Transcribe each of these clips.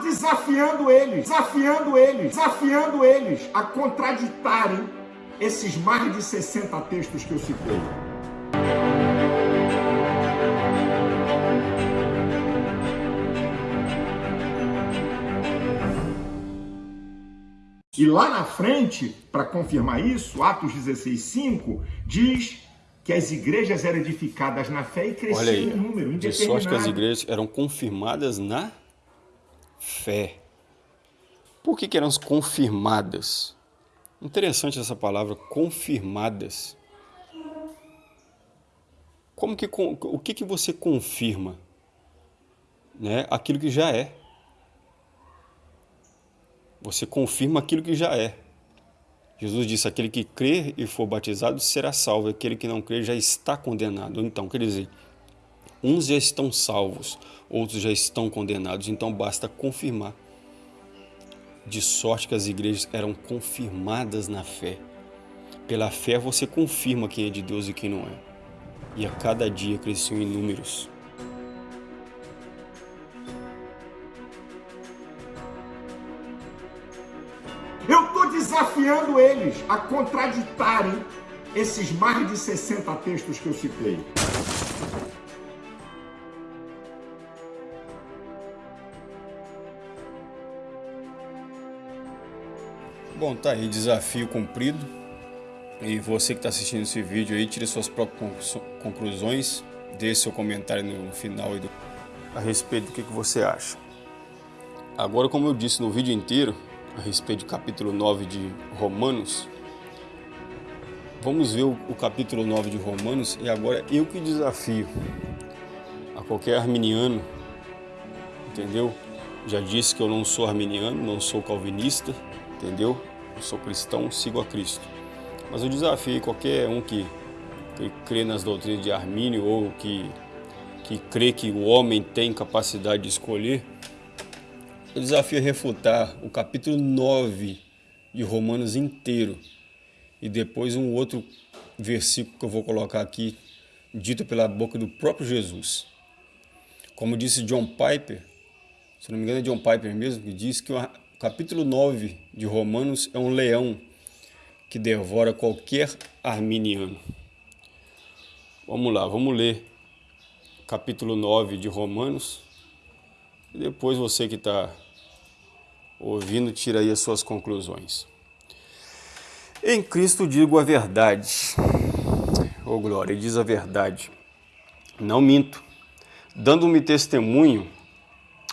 estou desafiando eles, desafiando eles, desafiando eles a contraditarem esses mais de 60 textos que eu citei. E lá na frente, para confirmar isso, Atos 16:5 diz que as igrejas eram edificadas na fé e cresciam Olha aí, em número, sorte que as igrejas eram confirmadas na fé. Por que, que eram confirmadas? Interessante essa palavra, confirmadas. Como que, o que, que você confirma? Né? Aquilo que já é. Você confirma aquilo que já é. Jesus disse: aquele que crer e for batizado será salvo, aquele que não crer já está condenado. Então, quer dizer, uns já estão salvos, outros já estão condenados, então basta confirmar. De sorte que as igrejas eram confirmadas na fé. Pela fé você confirma quem é de Deus e quem não é. E a cada dia cresciam em números. Eu estou desafiando eles a contraditarem esses mais de 60 textos que eu citei. Bom, tá aí, desafio cumprido. E você que está assistindo esse vídeo aí, tire suas próprias conclusões, deixe seu comentário no final do... a respeito do que, que você acha. Agora, como eu disse no vídeo inteiro, a respeito do capítulo 9 de Romanos, vamos ver o, o capítulo 9 de Romanos e agora eu que desafio a qualquer arminiano, entendeu? Já disse que eu não sou arminiano, não sou calvinista, entendeu? Eu sou cristão, sigo a Cristo. Mas eu desafio qualquer um que, que crê nas doutrinas de Armínio ou que, que crê que o homem tem capacidade de escolher, eu desafio a refutar o capítulo 9 de Romanos inteiro e depois um outro versículo que eu vou colocar aqui, dito pela boca do próprio Jesus. Como disse John Piper, se não me engano é John Piper mesmo, que diz que capítulo 9 de Romanos é um leão que devora qualquer arminiano. Vamos lá, vamos ler capítulo 9 de Romanos. E depois você que está ouvindo, tira aí as suas conclusões. Em Cristo digo a verdade. Ô oh, glória, diz a verdade. Não minto, dando-me testemunho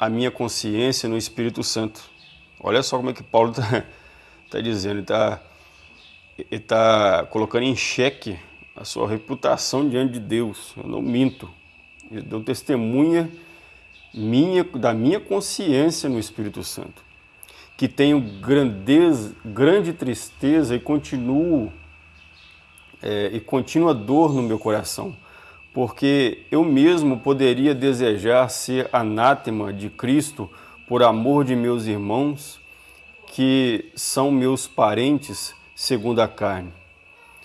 a minha consciência no Espírito Santo Olha só como é que Paulo está tá dizendo, ele está ele tá colocando em xeque a sua reputação diante de Deus. Eu não minto. Eu dou testemunha minha, da minha consciência no Espírito Santo. Que tenho grandeza, grande tristeza e continuo é, e contínua dor no meu coração. Porque eu mesmo poderia desejar ser anátema de Cristo por amor de meus irmãos, que são meus parentes segundo a carne,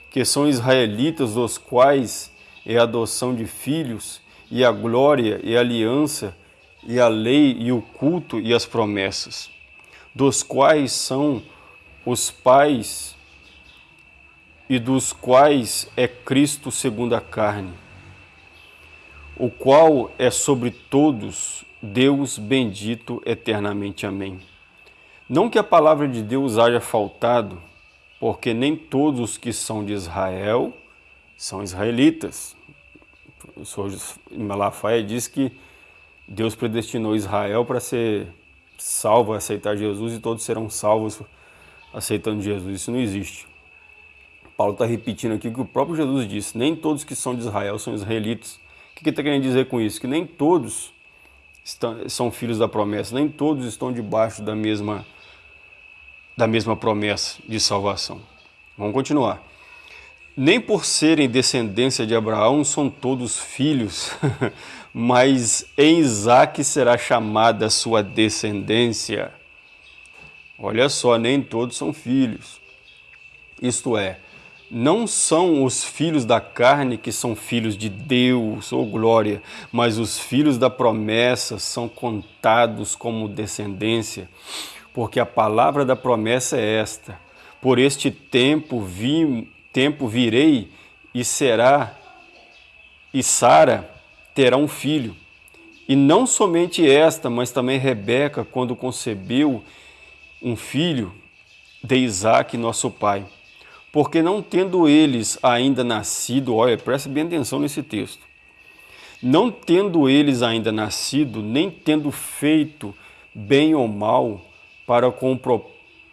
que são israelitas, dos quais é a adoção de filhos, e a glória e a aliança, e a lei e o culto e as promessas, dos quais são os pais e dos quais é Cristo segundo a carne, o qual é sobre todos Deus bendito eternamente. Amém. Não que a palavra de Deus haja faltado, porque nem todos os que são de Israel são israelitas. O senhor Malafaia diz que Deus predestinou Israel para ser salvo, aceitar Jesus, e todos serão salvos aceitando Jesus. Isso não existe. Paulo está repetindo aqui o que o próprio Jesus disse. Nem todos que são de Israel são israelitas. O que ele está querendo dizer com isso? Que nem todos são filhos da promessa, nem todos estão debaixo da mesma, da mesma promessa de salvação. Vamos continuar. Nem por serem descendência de Abraão são todos filhos, mas em Isaac será chamada sua descendência. Olha só, nem todos são filhos. Isto é, não são os filhos da carne que são filhos de Deus ou glória, mas os filhos da promessa são contados como descendência, porque a palavra da promessa é esta: por este tempo vi, tempo virei e será e Sara terá um filho. E não somente esta, mas também Rebeca, quando concebeu um filho de Isaac, nosso pai. Porque não tendo eles ainda nascido, olha, preste bem atenção nesse texto. Não tendo eles ainda nascido, nem tendo feito bem ou mal para com o pro,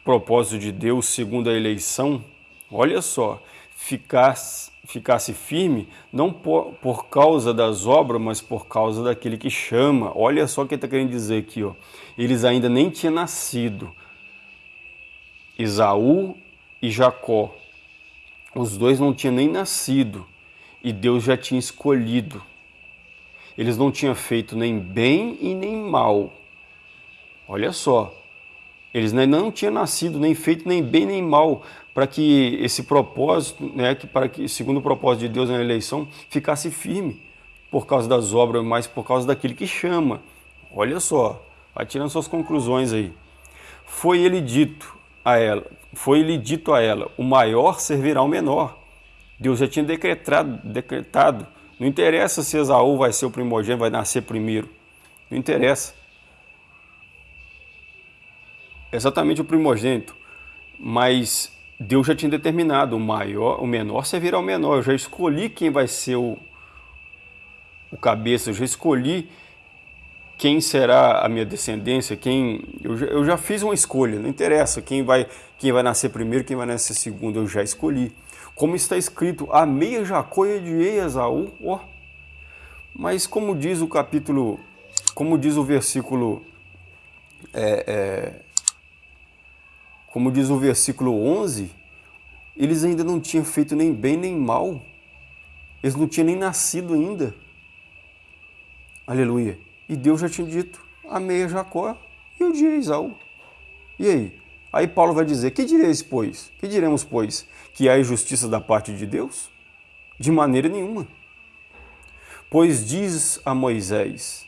propósito de Deus segundo a eleição, olha só, ficasse ficasse firme, não por, por causa das obras, mas por causa daquele que chama. Olha só o que ele está querendo dizer aqui. Ó. Eles ainda nem tinham nascido. Isaú e Jacó. Os dois não tinham nem nascido e Deus já tinha escolhido. Eles não tinham feito nem bem e nem mal. Olha só, eles não tinham nascido, nem feito nem bem nem mal, para que esse propósito, né, que para que segundo o propósito de Deus na eleição, ficasse firme por causa das obras, mas por causa daquele que chama. Olha só, vai tirando suas conclusões aí. Foi ele dito a ela, foi lhe dito a ela, o maior servirá ao menor. Deus já tinha decretado, decretado. Não interessa se Esaú vai ser o primogênito, vai nascer primeiro. Não interessa exatamente o primogênito, mas Deus já tinha determinado o maior, o menor servirá ao menor. Eu já escolhi quem vai ser o, o cabeça, eu já escolhi quem será a minha descendência, quem eu já, eu já fiz uma escolha, não interessa quem vai quem vai nascer primeiro, quem vai nascer segundo, eu já escolhi. Como está escrito, amei a Jacó e odiei Esaú, ó. Mas como diz o capítulo, como diz o versículo é, é, como diz o versículo 11, eles ainda não tinham feito nem bem nem mal. Eles não tinham nem nascido ainda. Aleluia. E Deus já tinha dito: amei a Jacó e odiei Esaú. E aí? Aí Paulo vai dizer: Que direis, pois? Que diremos, pois? Que há injustiça da parte de Deus? De maneira nenhuma. Pois diz a Moisés: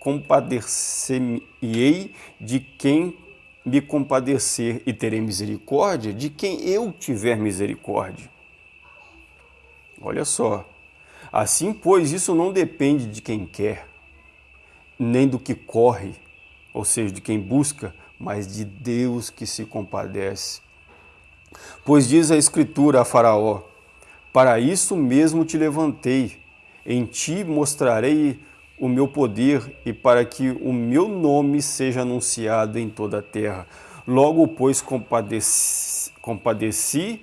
compadecer-me-ei de quem me compadecer e terei misericórdia de quem eu tiver misericórdia. Olha só. Assim, pois, isso não depende de quem quer, nem do que corre, ou seja, de quem busca, mas de Deus que se compadece. Pois diz a Escritura a Faraó: Para isso mesmo te levantei, em ti mostrarei o meu poder e para que o meu nome seja anunciado em toda a terra. Logo, pois, compadeci, compadeci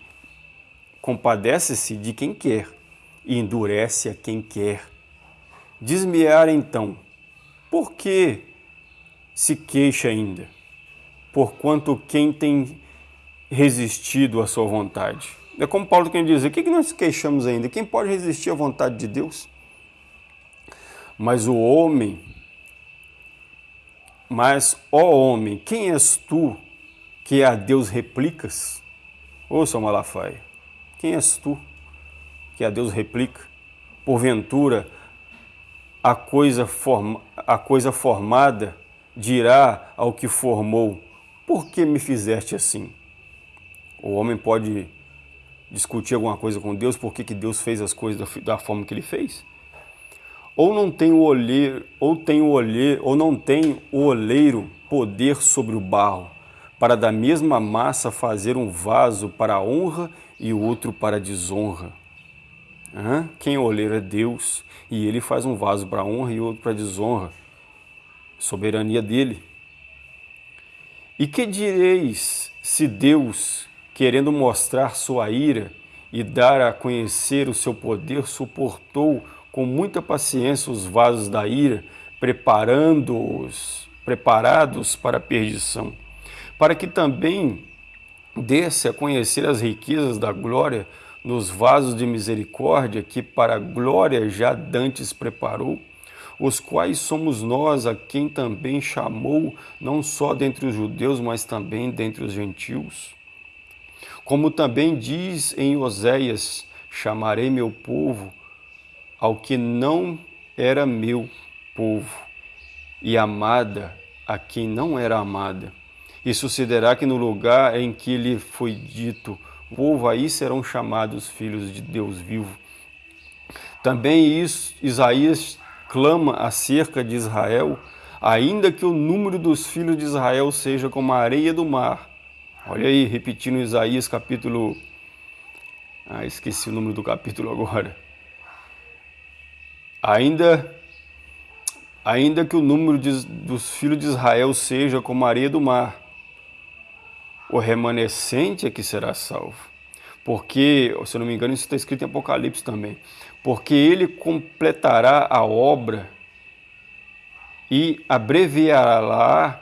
compadece-se de quem quer e endurece a quem quer. Desmear então, por que se queixa ainda? Porquanto quem tem resistido à sua vontade? É como Paulo quer dizer, o que nós queixamos ainda? Quem pode resistir à vontade de Deus? Mas o homem, mas ó homem, quem és tu que a Deus replicas? Ouça, Malafaia, quem és tu que a Deus replica? Porventura, a coisa, forma, a coisa formada dirá ao que formou: Por que me fizeste assim? O homem pode discutir alguma coisa com Deus, por que, que Deus fez as coisas da, forma que ele fez? ou não tem o olheiro, ou tem o olheiro, ou não tem o oleiro poder sobre o barro, para da mesma massa fazer um vaso para a honra e outro para a desonra. Quem é o oleiro é Deus, e ele faz um vaso para honra e outro para desonra. Soberania dele. E que direis se Deus, querendo mostrar sua ira e dar a conhecer o seu poder, suportou com muita paciência os vasos da ira, preparando-os, preparados para a perdição, para que também desse a conhecer as riquezas da glória nos vasos de misericórdia que para a glória já dantes preparou, os quais somos nós a quem também chamou, não só dentre os judeus, mas também dentre os gentios. Como também diz em Oséias: Chamarei meu povo ao que não era meu povo, e amada a quem não era amada. E sucederá que no lugar em que lhe foi dito, povo aí serão chamados filhos de Deus vivo. Também isso, Isaías clama acerca de Israel, ainda que o número dos filhos de Israel seja como a areia do mar. Olha aí, repetindo Isaías capítulo. Ah, esqueci o número do capítulo agora. Ainda ainda que o número de, dos filhos de Israel seja como a areia do mar, o remanescente é que será salvo. Porque, se eu não me engano, isso está escrito em Apocalipse também. Porque ele completará a obra e abreviará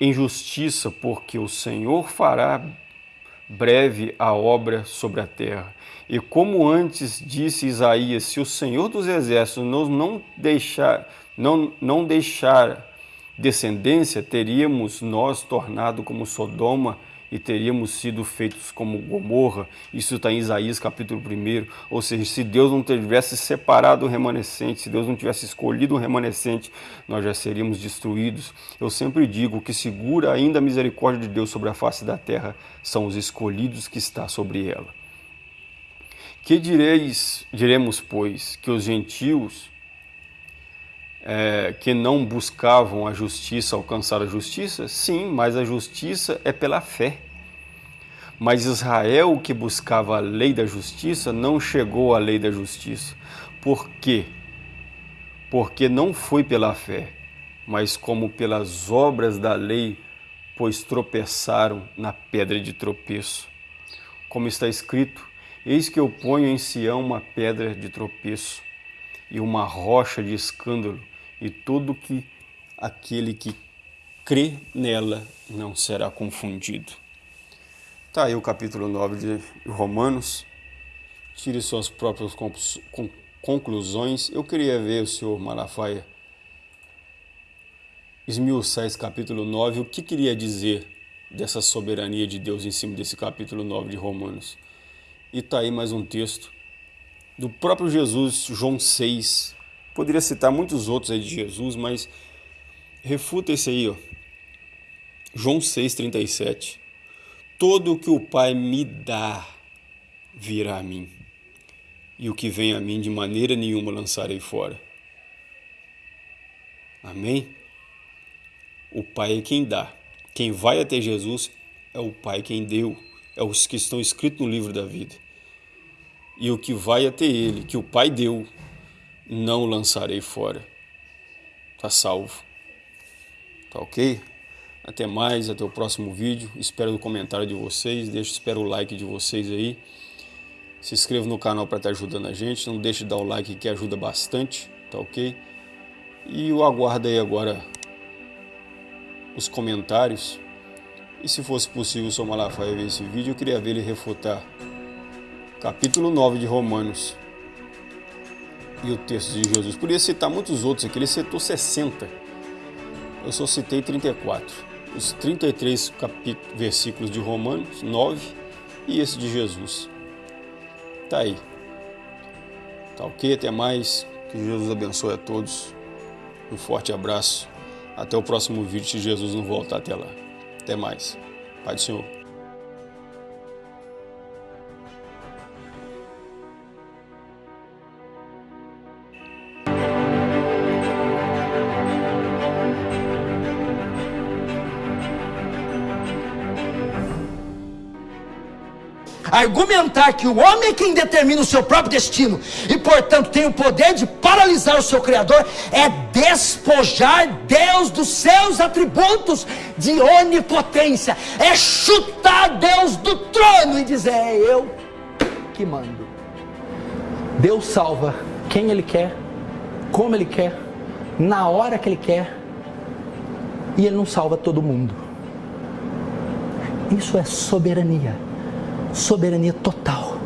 em justiça, porque o Senhor fará breve a obra sobre a terra. E como antes disse Isaías, se o Senhor dos Exércitos nos não deixar, não, não deixar descendência, teríamos nós tornado como Sodoma e teríamos sido feitos como Gomorra. Isso está em Isaías capítulo 1. Ou seja, se Deus não tivesse separado o remanescente, se Deus não tivesse escolhido o remanescente, nós já seríamos destruídos. Eu sempre digo que segura ainda a misericórdia de Deus sobre a face da terra são os escolhidos que está sobre ela. Que direis, diremos, pois, que os gentios é, que não buscavam a justiça alcançar a justiça? Sim, mas a justiça é pela fé. Mas Israel, que buscava a lei da justiça, não chegou à lei da justiça. Por quê? Porque não foi pela fé, mas como pelas obras da lei, pois tropeçaram na pedra de tropeço. Como está escrito: Eis que eu ponho em Sião uma pedra de tropeço e uma rocha de escândalo, e todo que aquele que crê nela não será confundido. Está aí o capítulo 9 de Romanos. Tire suas próprias conclusões. Eu queria ver o senhor Malafaia esmiuçar esse capítulo 9. O que queria dizer dessa soberania de Deus em cima desse capítulo 9 de Romanos? E está aí mais um texto do próprio Jesus, João 6, Poderia citar muitos outros aí de Jesus, mas refuta esse aí, ó. João 6,37. Todo o que o Pai me dá virá a mim, e o que vem a mim de maneira nenhuma lançarei fora. Amém? O Pai é quem dá. Quem vai até Jesus é o Pai quem deu. É os que estão escritos no livro da vida. E o que vai até Ele, que o Pai deu, não o lançarei fora. Tá salvo. Tá ok? Até mais, até o próximo vídeo. Espero o comentário de vocês, deixo, espero o like de vocês aí. Se inscreva no canal para estar tá ajudando a gente. Não deixe de dar o like que ajuda bastante, tá ok? E eu aguardo aí agora os comentários. E se fosse possível o Sr. Malafaia ver esse vídeo, eu queria ver ele refutar capítulo 9 de Romanos e o texto de Jesus. Podia citar muitos outros aqui, ele citou 60. Eu só citei 34. Os 33 versículos de Romanos, 9 e esse de Jesus. Tá aí. Tá ok? Até mais. Que Jesus abençoe a todos. Um forte abraço. Até o próximo vídeo, se Jesus não voltar até lá. Até mais. Pai do Senhor. Argumentar que o homem é quem determina o seu próprio destino e, portanto, tem o poder de paralisar o seu Criador, é despojar Deus dos seus atributos de onipotência, é chutar Deus do trono e dizer: É eu que mando. Deus salva quem Ele quer, como Ele quer, na hora que Ele quer, e Ele não salva todo mundo. Isso é soberania soberania total.